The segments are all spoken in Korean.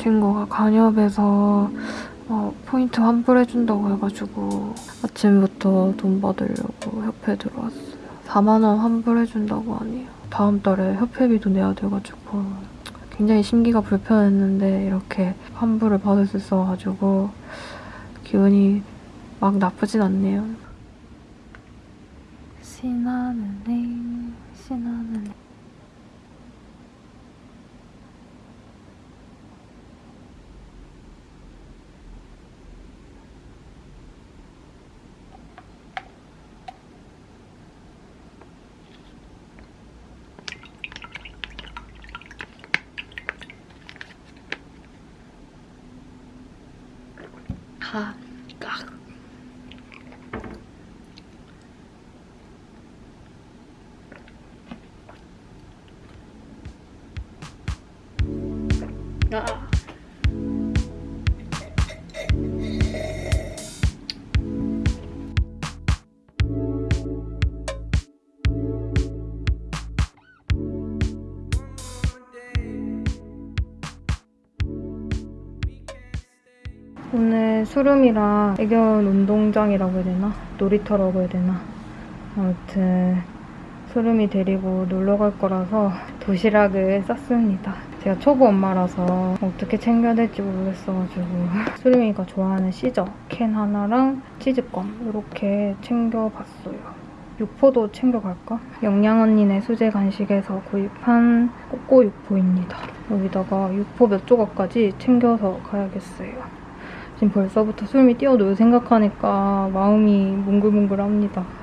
친구가 간협에서 어, 포인트 환불해준다고 해가지고 아침부터 돈 받으려고 협회 들어왔어요. 4만 원 환불해준다고 하네요. 다음 달에 협회비도 내야 돼가지고 굉장히 심기가 불편했는데 이렇게 환불을 받을 수 있어가지고 기분이 막 나쁘진 않네요. 신나는 애. 가, 수름이랑 애견 운동장이라고 해야 되나? 놀이터라고 해야 되나? 아무튼 수름이 데리고 놀러 갈 거라서 도시락을 쌌습니다. 제가 초보 엄마라서 어떻게 챙겨야 될지 모르겠어가지고 수름이가 좋아하는 시저 캔 하나랑 치즈껌 이렇게 챙겨봤어요. 육포도 챙겨갈까? 영양 언니네 수제 간식에서 구입한 꼬꼬 육포입니다. 여기다가 육포 몇 조각까지 챙겨서 가야겠어요. 지금 벌써부터 수름이 뛰어놀 생각하니까 마음이 몽글몽글합니다.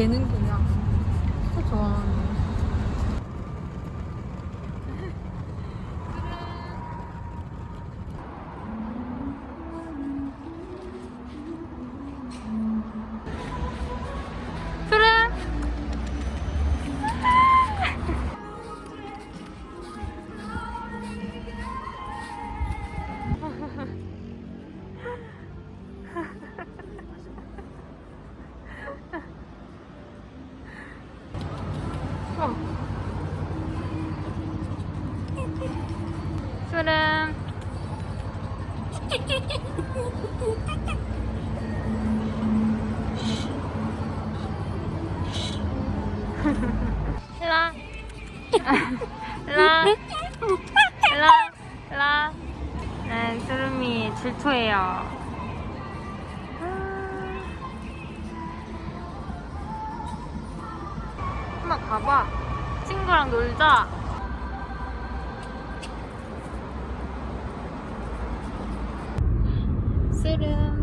걔는 그 일라. 일라. 네, 수름이 질투해요. 한번 가봐. 친구랑 놀자. 쓰름.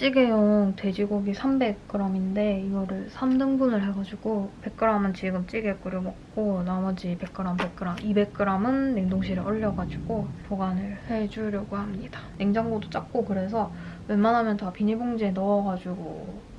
찌개용 돼지고기 300g인데 이거를 3등분을 해가지고 100g은 지금 찌개 끓여 먹고 나머지 100g, 100g, 200g은 냉동실에 얼려가지고 보관을 해주려고 합니다. 냉장고도 작고 그래서 웬만하면 다 비닐봉지에 넣어가지고 음,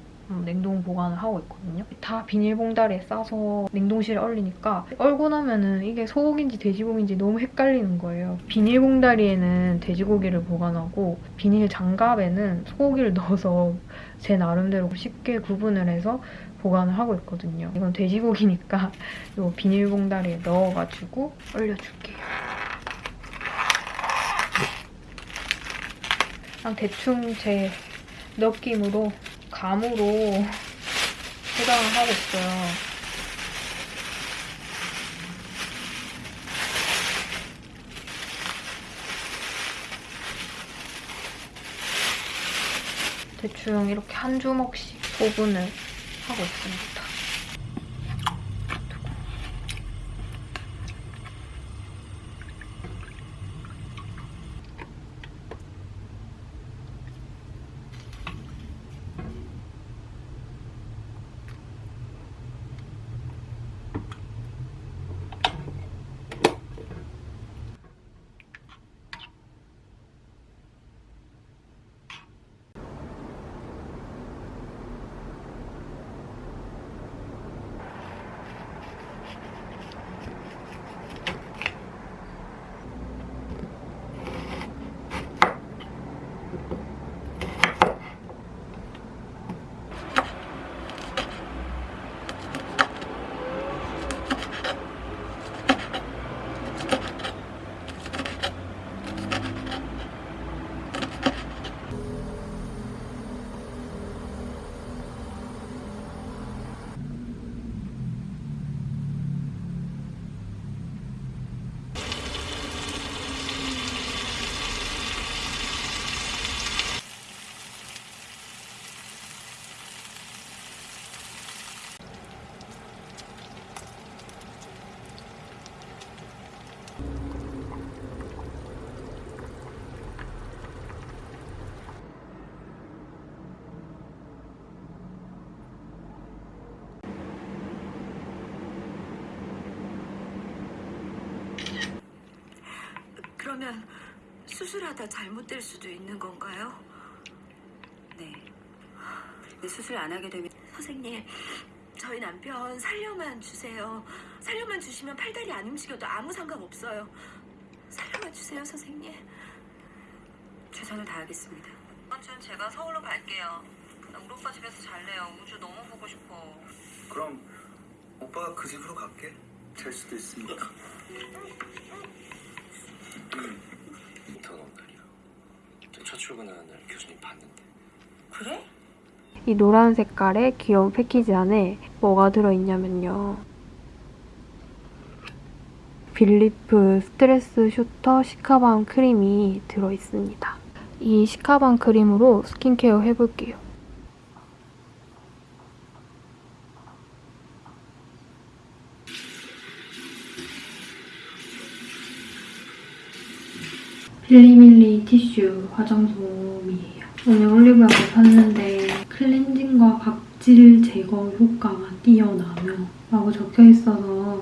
냉동 보관을 하고 있거든요. 다 비닐봉다리에 싸서 냉동실에 얼리니까 얼고 나면은 이게 소고기인지 돼지고기인지 너무 헷갈리는 거예요. 비닐봉다리에는 돼지고기를 보관하고 비닐 장갑에는 소고기를 넣어서 제 나름대로 쉽게 구분을 해서 보관을 하고 있거든요. 이건 돼지고기니까 이 비닐봉다리에 넣어가지고 얼려줄게요. 그냥 대충 제 느낌으로 감으로 포장을 하고 있어요. 대충 이렇게 한 주먹씩 소분을 하고 있습니다. 그러면 수술하다 잘못될 수도 있는 건가요? 네. 네, 수술 안 하게 되면 선생님, 저희 남편 살려만 주세요. 살려만 주시면 팔다리 안 움직여도 아무 상관없어요. 살려만 주세요, 선생님. 최선을 다하겠습니다. 이번 주는 제가 서울로 갈게요. 나 우리 오빠 집에서 잘래요. 우주 너무 보고 싶어. 그럼 오빠가 그 집으로 갈게. 될 수도 있으니까. 인턴 온 날이야. 저 첫 출근하는 날 교수님 봤는데. 그래? 이 노란 색깔의 귀여운 패키지 안에 뭐가 들어있냐면요. 빌리프 스트레스 슈터 시카밤 크림이 들어있습니다. 이 시카밤 크림으로 스킨케어 해볼게요. 필리밀리 티슈 화장솜이에요. 오늘 올리브영에 샀는데 클렌징과 각질 제거 효과가 뛰어나며 라고 적혀 있어서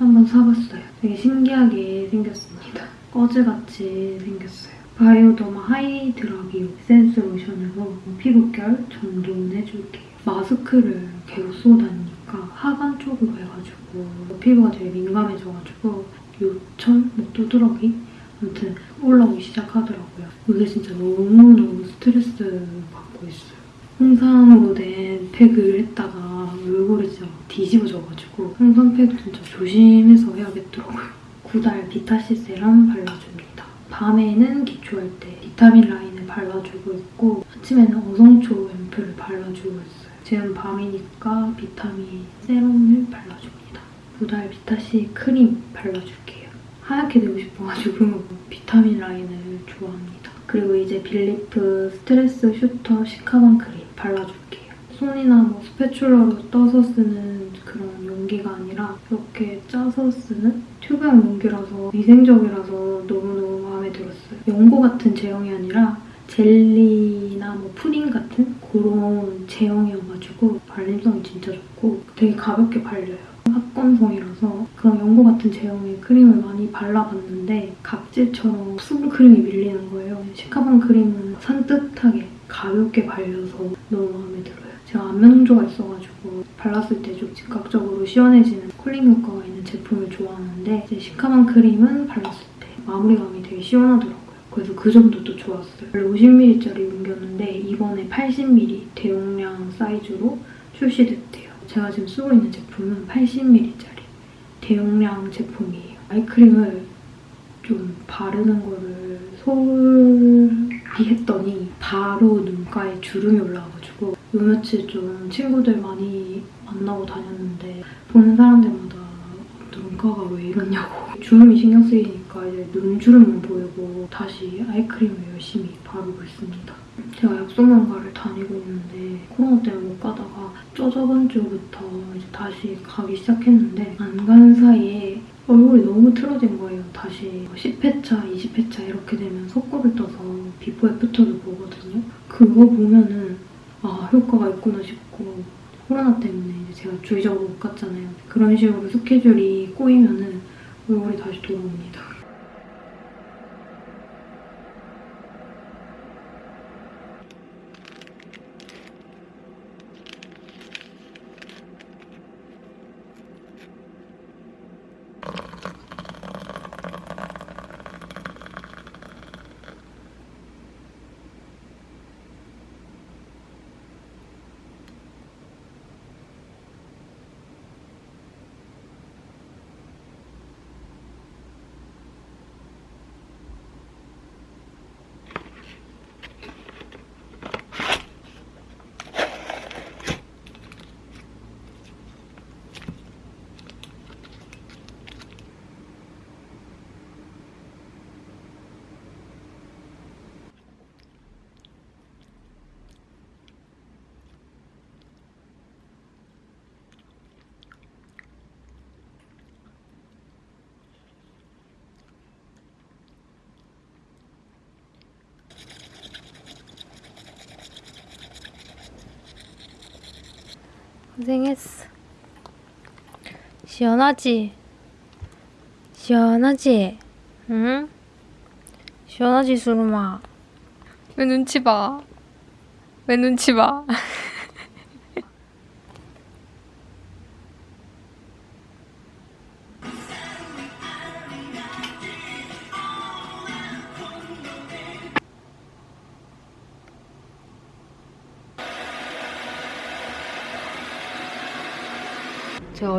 한번 사봤어요. 되게 신기하게 생겼습니다. 거즈같이 생겼어요. 바이오더마 하이드라비오 에센스 로션으로 피부결 정돈해줄게요. 마스크를 계속 쓰고 다니니까 하관 쪽으로 해가지고 피부가 되게 민감해져가지고 요철, 뭐 두드러기 아무튼 올라오기 시작하더라고요. 이게 진짜 너무너무 스트레스 받고 있어요. 홍삼으로 된 팩을 했다가 얼굴이 진짜 뒤집어져가지고 홍삼 팩 진짜 조심해서 해야겠더라고요. 구달 비타C 세럼 발라줍니다. 밤에는 기초할 때 비타민 라인을 발라주고 있고 아침에는 어성초 앰플을 발라주고 있어요. 지금 밤이니까 비타민 세럼을 발라줍니다. 구달 비타C 크림 발라줄게요. 하얗게 되고 싶어가지고 비타민 라인을 좋아합니다. 그리고 이제 빌리프 스트레스 슈터 시카밤 크림 발라줄게요. 손이나 뭐 spatula로 떠서 쓰는 그런 용기가 아니라 이렇게 짜서 쓰는 튜브형 용기라서 위생적이라서 너무너무 마음에 들었어요. 연고 같은 제형이 아니라 젤리나 뭐 푸딩 같은 그런 제형이어가지고 발림성이 진짜 좋고 되게 가볍게 발려요. 악건성이라서 그런 연고 같은 제형의 크림을 많이 발라봤는데 각질처럼 수분 크림이 밀리는 거예요. 시카밤 크림은 산뜻하게 가볍게 발려서 너무 마음에 들어요. 제가 안면조가 있어가지고 발랐을 때 좀 즉각적으로 시원해지는 쿨링 효과가 있는 제품을 좋아하는데 이제 시카방 크림은 발랐을 때 마무리감이 되게 시원하더라고요. 그래서 그 점도 또 좋았어요. 원래 50ml짜리 옮겼는데 이번에 80ml 대용량 사이즈로 출시됐대요. 제가 지금 쓰고 있는 제품은 80ml짜리 대용량 제품이에요. 아이크림을 좀 바르는 거를 소홀히 했더니 바로 눈가에 주름이 올라와가지고 요 며칠 좀 친구들 많이 만나고 다녔는데 보는 사람들마다 눈가가 왜 이러냐고 주름이 신경 쓰이니까 이제 눈주름만 보이고 다시 아이크림을 열심히 바르고 있습니다. 제가 약속만가를 다니고 있는데 코로나 때문에 못 가다가 저 저번 주부터 이제 다시 가기 시작했는데 안 간 사이에 얼굴이 너무 틀어진 거예요. 다시 10회차, 20회차 이렇게 되면 속고를 떠서 before after를 보거든요. 그거 보면은 아 효과가 있구나 싶고 코로나 때문에 제가 주기적으로 못 갔잖아요. 그런 식으로 스케줄이 꼬이면은 얼굴이 다시 돌아옵니다. 고생했어. 시원하지? 시원하지? 응? 시원하지, 수루마? 왜 눈치 봐? 왜 눈치 봐?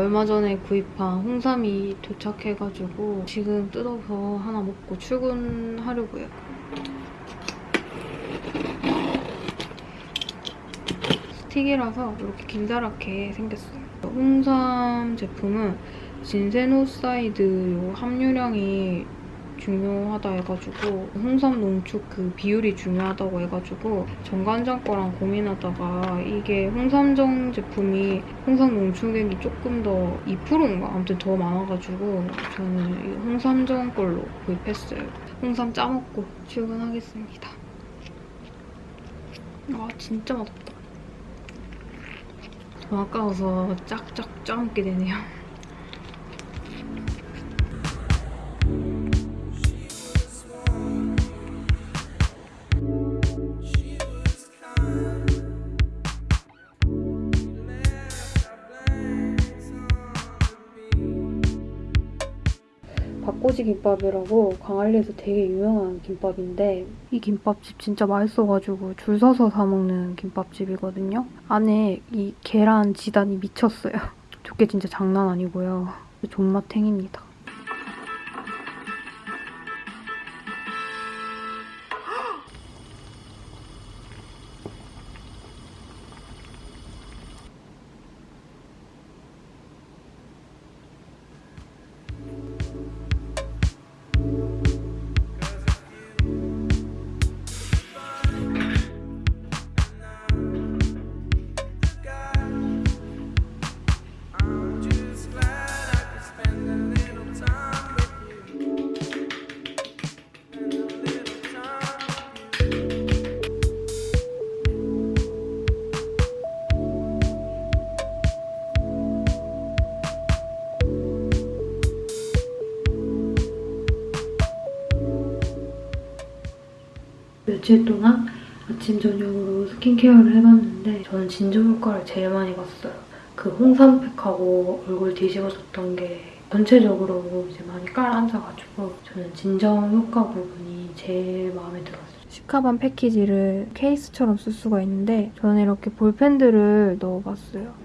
얼마 전에 구입한 홍삼이 도착해가지고 지금 뜯어서 하나 먹고 출근하려고요. 스틱이라서 이렇게 길다랗게 생겼어요. 홍삼 제품은 진세노사이드 함유량이 중요하다 해가지고 홍삼 농축 그 비율이 중요하다고 해가지고 정관장 거랑 고민하다가 이게 홍삼정 제품이 홍삼 농축액이 조금 더 2%인가 아무튼 더 많아가지고 저는 이 홍삼정 걸로 구입했어요. 홍삼 짜먹고 출근하겠습니다. 아 진짜 맛없다. 더 아까워서 짝짝 짜먹게 되네요. 김밥이라고 광안리에서 되게 유명한 김밥인데 이 김밥집 진짜 맛있어가지고 줄 서서 사 먹는 김밥집이거든요. 안에 이 계란 지단이 미쳤어요. 저게 진짜 장난 아니고요. 존맛탱입니다. 며칠 동안 아침 저녁으로 스킨케어를 해봤는데 저는 진정 효과를 제일 많이 봤어요. 그 홍삼팩하고 얼굴 뒤집어졌던 게 전체적으로 이제 많이 깔아앉아가지고 저는 진정 효과 부분이 제일 마음에 들었어요. 시카반 패키지를 케이스처럼 쓸 수가 있는데 저는 이렇게 볼펜들을 넣어봤어요.